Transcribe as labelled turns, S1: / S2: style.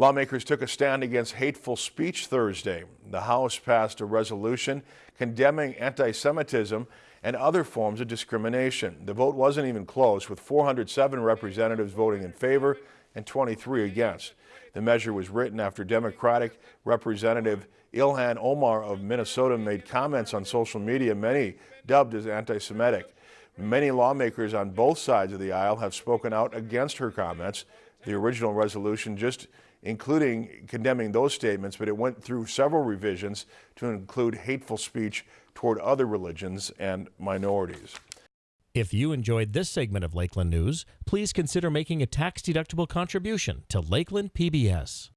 S1: Lawmakers took a stand against hateful speech Thursday. The House passed a resolution condemning anti-Semitism and other forms of discrimination. The vote wasn't even close, with 407 representatives voting in favor and 23 against. The measure was written after Democratic Representative Ilhan Omar of Minnesota made comments on social media many dubbed as anti-Semitic. Many lawmakers on both sides of the aisle have spoken out against her comments. The original resolution just including condemning those statements, but it went through several revisions to include hateful speech toward other religions and minorities.
S2: If you enjoyed this segment of Lakeland News, please consider making a tax-deductible contribution to Lakeland PBS.